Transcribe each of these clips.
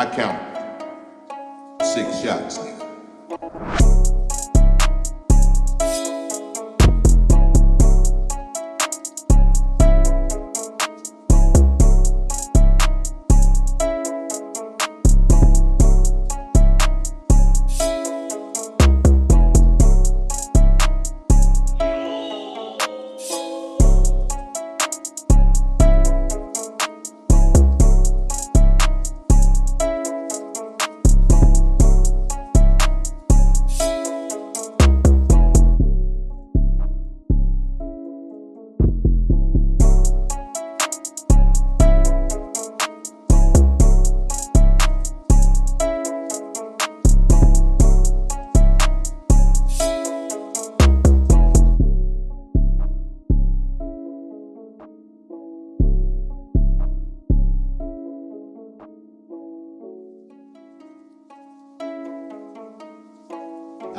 I count six shots.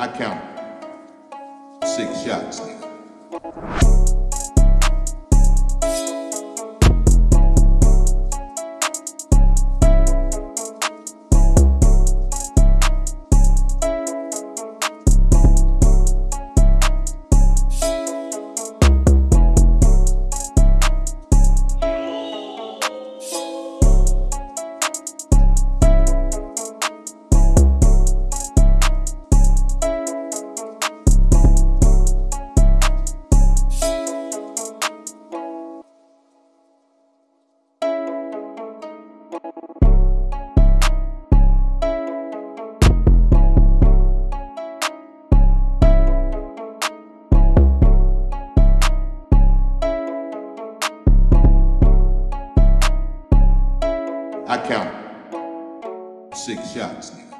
I count six shots. I count six shots.